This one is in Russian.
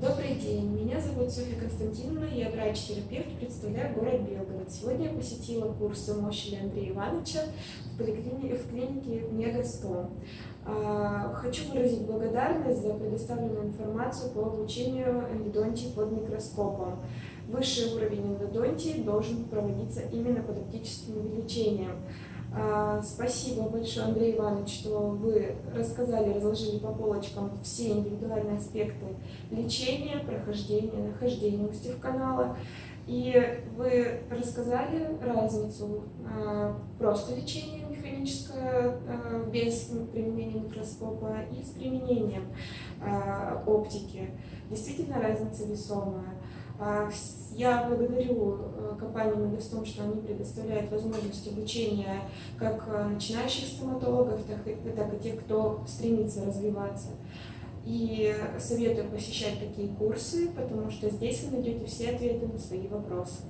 Добрый день, меня зовут Софья Константиновна, я врач-терапевт, представляю город Белгород. Сегодня я посетила курсы Мощеля Андрея Ивановича в, поликлинике, в клинике Мегастом. Хочу выразить благодарность за предоставленную информацию по обучению эндодонтии под микроскопом. Высший уровень эндодонтии должен проводиться именно под оптическим увеличением. А, спасибо большое, Андрей Иванович, что вы рассказали, разложили по полочкам все индивидуальные аспекты лечения, прохождения, нахождения канала. И вы рассказали разницу а, просто лечения механическое а, без применения микроскопа и с применением оптики. Действительно разница весомая. А, я благодарю э, компанию Мегастом, что они предоставляют возможность обучения как э, начинающих стоматологов, так и, так и тех, кто стремится развиваться. И советую посещать такие курсы, потому что здесь вы найдете все ответы на свои вопросы.